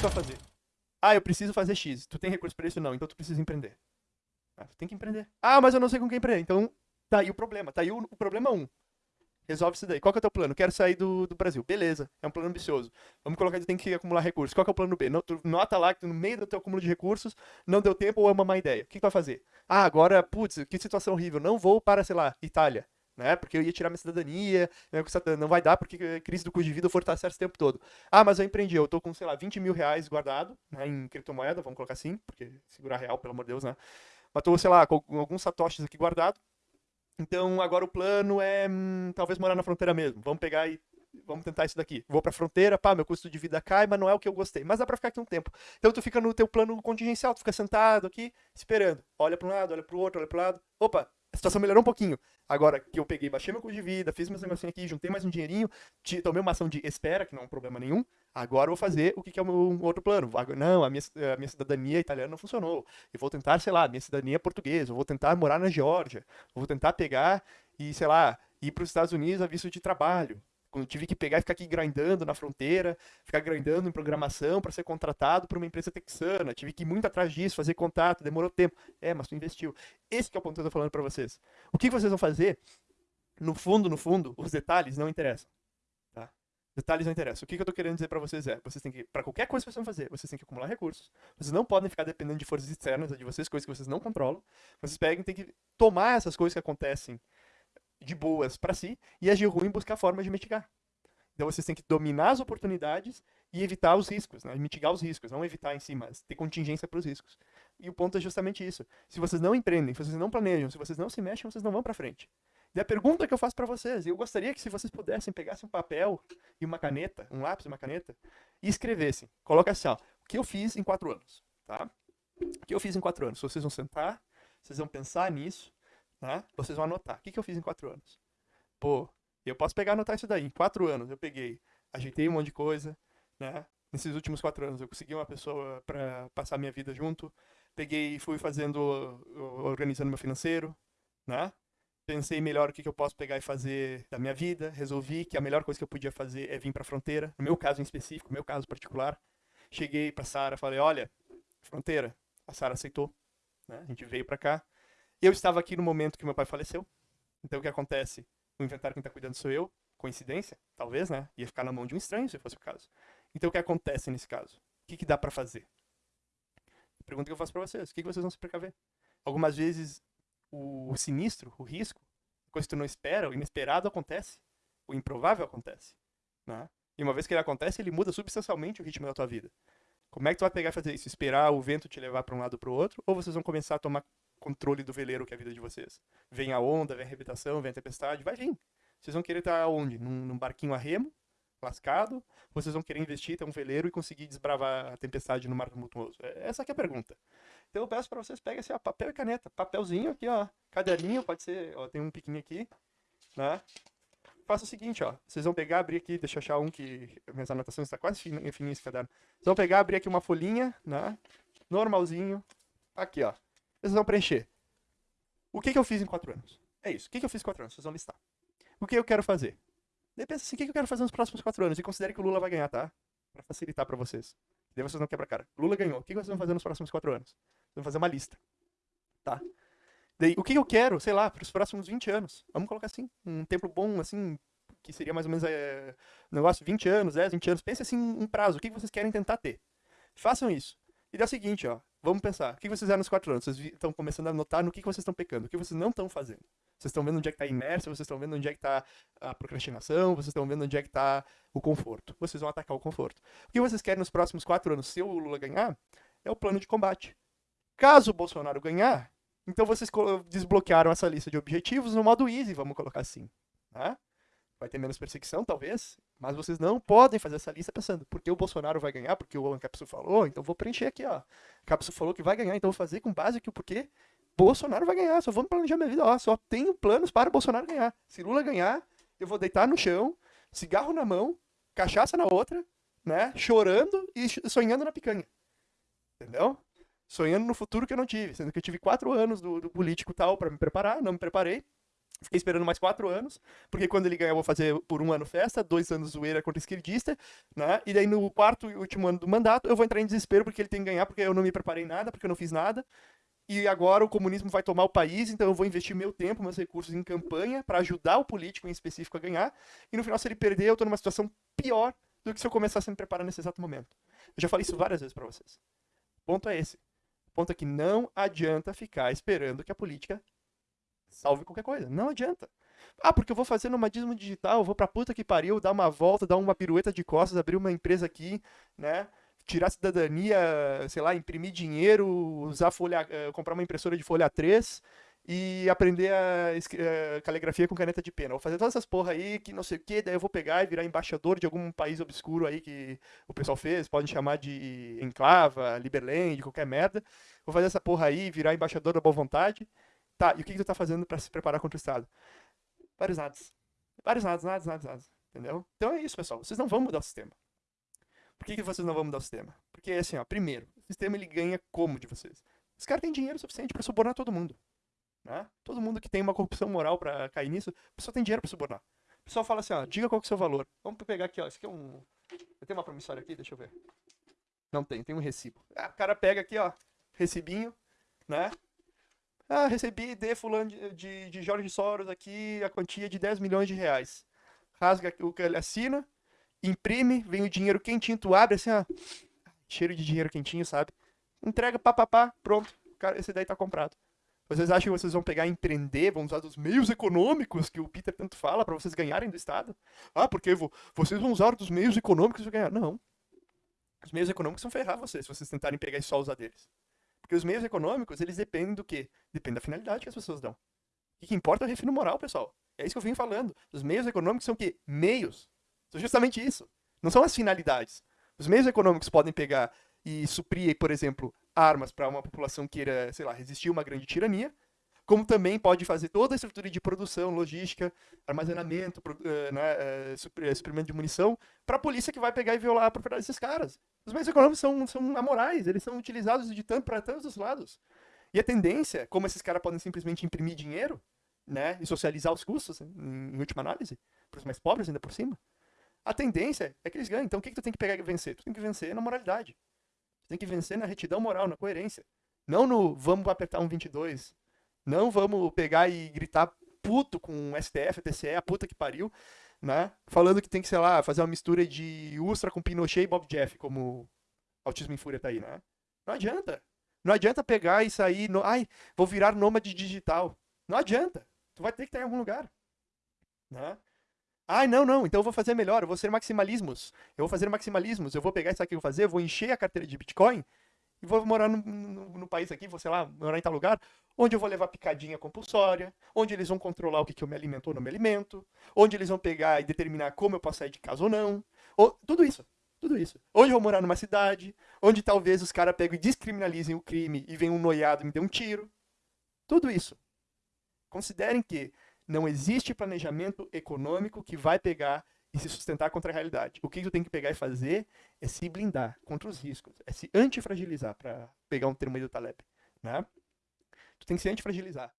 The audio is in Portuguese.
tu vai fazer? Ah, eu preciso fazer X. Tu tem recurso para isso? Não. Então tu precisa empreender. Ah, tu tem que empreender. Ah, mas eu não sei com quem empreender. Então, tá aí o problema. Tá aí o, o problema 1. Um. Resolve isso daí. Qual que é o teu plano? Quero sair do, do Brasil. Beleza, é um plano ambicioso. Vamos colocar que tem que acumular recursos. Qual que é o plano B? Não, tu nota lá que no meio do teu acúmulo de recursos não deu tempo ou é uma má ideia. O que, que tu vai fazer? Ah, agora, putz, que situação horrível. Não vou para, sei lá, Itália. Né? Porque eu ia tirar minha cidadania, não vai dar porque crise do custo de vida fortalece esse tempo todo. Ah, mas eu empreendi, eu tô com, sei lá, 20 mil reais guardado né, em criptomoeda, vamos colocar assim, porque segurar real, pelo amor de Deus, né? Mas tô, sei lá, com alguns satoshis aqui guardado, então agora o plano é hum, talvez morar na fronteira mesmo. Vamos pegar e vamos tentar isso daqui. Vou pra fronteira, pá, meu custo de vida cai, mas não é o que eu gostei. Mas dá pra ficar aqui um tempo. Então tu fica no teu plano contingencial, tu fica sentado aqui, esperando. Olha pra um lado, olha pro outro, olha pro lado. Opa, a situação melhorou um pouquinho. Agora que eu peguei, baixei meu custo de vida, fiz meus negocinhos aqui, juntei mais um dinheirinho, tomei uma ação de espera, que não é um problema nenhum. Agora eu vou fazer o que, é o meu outro plano. Não, a minha, a minha cidadania italiana não funcionou. Eu vou tentar, sei lá, minha cidadania portuguesa. Eu vou tentar morar na Geórgia. Eu vou tentar pegar e, sei lá, ir para os Estados Unidos a visto de trabalho. Quando tive que pegar e ficar aqui grindando na fronteira, ficar grindando em programação para ser contratado por uma empresa texana. Tive que ir muito atrás disso, fazer contato, demorou tempo. É, mas tu investiu. Esse é o ponto que eu tô falando para vocês. O que vocês vão fazer? No fundo, no fundo, os detalhes não interessam. Detalhes não interessam. O que, eu tô querendo dizer para vocês é, vocês têm que, para qualquer coisa que vocês vão fazer, vocês têm que acumular recursos. Vocês não podem ficar dependendo de forças externas de vocês, coisas que vocês não controlam. Vocês pegam, tem que tomar essas coisas que acontecem de boas para si e agir ruim e buscar formas de mitigar. Então vocês têm que dominar as oportunidades e evitar os riscos, né? mitigar os riscos, não evitar em si, mas ter contingência para os riscos. E o ponto é justamente isso. Se vocês não empreendem, se vocês não planejam, se vocês não se mexem, vocês não vão para frente. E a pergunta que eu faço para vocês, eu gostaria que se vocês pudessem pegassem um papel e uma caneta, um lápis e uma caneta, e escrevessem. Coloca assim, ó, o que eu fiz em quatro anos, tá? O que eu fiz em quatro anos? Vocês vão sentar, vocês vão pensar nisso, tá? Vocês vão anotar. O que, que eu fiz em quatro anos? Pô, eu posso pegar e anotar isso daí. Em quatro anos eu peguei, ajeitei um monte de coisa, né? Nesses últimos quatro anos eu consegui uma pessoa para passar minha vida junto. Peguei e fui fazendo, organizando meu financeiro, né? pensei melhor o que, que eu posso pegar e fazer da minha vida, resolvi que a melhor coisa que eu podia fazer é vir para a fronteira, no meu caso em específico, no meu caso particular. Cheguei para Sara, falei: "Olha, fronteira". A Sara aceitou, né? A gente veio para cá. Eu estava aqui no momento que meu pai faleceu. Então o que acontece? O inventário quem está cuidando sou eu. Coincidência? Talvez, né? Ia ficar na mão de um estranho se fosse o caso. Então o que acontece nesse caso? O que, que dá para fazer? Pergunta que eu faço para vocês. O que, que vocês vão se precaver? Algumas vezes o, sinistro, o risco, coisa que tu não espera, o inesperado acontece, o improvável acontece, né? E uma vez que ele acontece, ele muda substancialmente o ritmo da tua vida. Como é que tu vai pegar e fazer isso? Esperar o vento te levar para um lado para o outro? Ou vocês vão começar a tomar controle do veleiro que é a vida de vocês? Vem a onda, vem a arrebentação, vem a tempestade, vai vir. Vocês vão querer estar onde? Num, num barquinho a remo, lascado? Vocês vão querer investir, ter um veleiro e conseguir desbravar a tempestade no mar tumultuoso? É, essa é a pergunta. Então eu peço para vocês peguem assim, ó, papel e caneta. Papelzinho aqui, ó. Caderninho, pode ser, ó, tem um piquinho aqui, né? Faça o seguinte, ó. Vocês vão pegar, abrir aqui, deixa eu achar um que minhas anotações estão tá quase fininho esse caderno. Vocês vão pegar, abrir aqui uma folhinha, né? Normalzinho. Aqui, ó. Vocês vão preencher. O que, que eu fiz em quatro anos? É isso. O que, que eu fiz em quatro anos? Vocês vão listar. O que eu quero fazer? Daí pensa assim, o que, que eu quero fazer nos próximos quatro anos? E considere que o Lula vai ganhar, tá? Pra facilitar para vocês. Daí vocês não quebram a cara. Lula ganhou. O que, que vocês vão fazer nos próximos quatro anos? Vamos fazer uma lista. Tá? Daí, o que eu quero, sei lá, para os próximos 20 anos? Vamos colocar assim, um tempo bom, assim, que seria mais ou menos é, um negócio 20 anos, 10, 20 anos. Pense assim, um prazo, o que vocês querem tentar ter. Façam isso. E dá o seguinte, ó, vamos pensar, o que vocês fizeram nos quatro anos? Vocês estão começando a notar no que vocês estão pecando, o que vocês não estão fazendo. Vocês estão vendo onde é que está a inércia, vocês estão vendo onde é que está a procrastinação, vocês estão vendo onde é que está o conforto. Vocês vão atacar o conforto. O que vocês querem nos próximos quatro anos, se o Lula ganhar, é o plano de combate. Caso o Bolsonaro ganhar, então vocês desbloquearam essa lista de objetivos no modo easy, vamos colocar assim. Né? Vai ter menos perseguição, talvez, mas vocês não podem fazer essa lista pensando, porque o Bolsonaro vai ganhar, porque o Ancapsu falou, então vou preencher aqui, ó. Capsu falou que vai ganhar, então vou fazer com base aqui o porquê Bolsonaro vai ganhar, só vamos planejar minha vida, ó, só tenho planos para o Bolsonaro ganhar. Se Lula ganhar, eu vou deitar no chão, cigarro na mão, cachaça na outra, né, chorando e sonhando na picanha. Entendeu? sonhando no futuro que eu não tive, sendo que eu tive quatro anos do, do político tal para me preparar, não me preparei, Fiquei esperando mais quatro anos, porque quando ele ganhar eu vou fazer por um ano festa, dois anos zoeira contra esquerdista, né? E daí no quarto e último ano do mandato eu vou entrar em desespero porque ele tem que ganhar, porque eu não me preparei nada, porque eu não fiz nada. E agora o comunismo vai tomar o país, então eu vou investir meu tempo, meus recursos em campanha para ajudar o político em específico a ganhar. E no final, se ele perder, eu tô numa situação pior do que se eu começasse a me preparar nesse exato momento. Eu já falei isso várias vezes para vocês. O ponto é esse. O ponto é que não adianta ficar esperando que a política salve qualquer coisa. Não adianta. Ah, porque eu vou fazer nomadismo digital, vou pra puta que pariu, dar uma volta, dar uma pirueta de costas, abrir uma empresa aqui, né? Tirar cidadania, sei lá, imprimir dinheiro, usar folha, uh, comprar uma impressora de folha 3 e aprender a uh, caligrafia com caneta de pena. Vou fazer todas essas porra aí que não sei o que, daí eu vou pegar e virar embaixador de algum país obscuro aí que o pessoal fez, podem chamar de Enclava, Liberland, qualquer merda. Vou fazer essa porra aí, virar embaixador da boa vontade. Tá, e o que, que tu tá fazendo para se preparar contra o Estado? Vários nados. Vários nados, nados, nados, nados. Entendeu? Então é isso, pessoal. Vocês não vão mudar o sistema. Por que, que vocês não vão mudar o sistema? Porque, assim, ó, primeiro, o sistema ele ganha como de vocês? Os caras têm dinheiro suficiente para subornar todo mundo. Né? Todo mundo que tem uma corrupção moral para cair nisso, a pessoa tem dinheiro para subornar. O pessoal fala assim, ó, diga qual que é o seu valor. Vamos pegar aqui, ó, esse aqui é um... Eu tenho uma promissória aqui, deixa eu ver. Não tem, tem um recibo. Ah, o cara pega aqui, ó, recibinho, né? Ah, recebi de fulano de, de, de Jorge Soros aqui a quantia de 10 milhões de reais. Rasga o que ele assina, imprime, vem o dinheiro quentinho, tu abre assim, ó. Cheiro de dinheiro quentinho, sabe? Entrega, papapá, pronto. Cara, esse daí tá comprado. Vocês acham que vocês vão pegar e empreender, vão usar os meios econômicos que o Peter tanto fala para vocês ganharem do Estado? Ah, porque vocês vão usar dos meios econômicos para ganhar. Não. Os meios econômicos vão ferrar vocês se vocês tentarem pegar e só usar deles. Porque os meios econômicos, eles dependem do quê? Depende da finalidade que as pessoas dão. O que importa é o refino moral, pessoal. É isso que eu vim falando. Os meios econômicos são o quê? Meios. São justamente isso. Não são as finalidades. Os meios econômicos podem pegar e suprir, por exemplo, armas para uma população que queira, sei lá, resistir a uma grande tirania, como também pode fazer toda a estrutura de produção, logística, armazenamento, uh, né, uh, suprimento de munição, para a polícia que vai pegar e violar a propriedade desses caras. Os meios econômicos são, são amorais, eles são utilizados de tanto para todos os lados. E a tendência, como esses caras podem simplesmente imprimir dinheiro, né, e socializar os custos, em, última análise, para os mais pobres ainda por cima, a tendência é que eles ganhem. Então o que, que tu tem que pegar e vencer? Tu tem que vencer na moralidade. Tu tem que vencer na retidão moral, na coerência. Não no vamos apertar um 22. Não vamos pegar e gritar puto com o STF, TCE, a puta que pariu né? Falando que tem que, sei lá, fazer uma mistura de Ustra com Pinochet e Bob Jeff, como Autismo em Fúria tá aí, né? Não adianta. Não adianta pegar e sair, no... ai, vou virar nômade digital. Não adianta. Tu vai ter que estar em algum lugar, né? Ai, não, não, então eu vou fazer melhor, eu vou ser maximalismos. Eu vou fazer maximalismos, eu vou pegar isso aqui que eu vou fazer, eu vou encher a carteira de Bitcoin e vou morar no, no, no, país aqui, vou, sei lá, morar em tal lugar, onde eu vou levar picadinha compulsória, onde eles vão controlar o que, que eu me alimento ou não me alimento, onde eles vão pegar e determinar como eu posso sair de casa ou não. Ou, tudo isso, tudo isso. Onde eu vou morar numa cidade, onde talvez os caras pegam e descriminalizem o crime e vem um noiado e me dê um tiro. Tudo isso. Considerem que não existe planejamento econômico que vai pegar e se sustentar contra a realidade. O que tu tem que pegar e fazer é se blindar contra os riscos, é se antifragilizar, para pegar um termo aí do Taleb, né? Tu tem que se antifragilizar.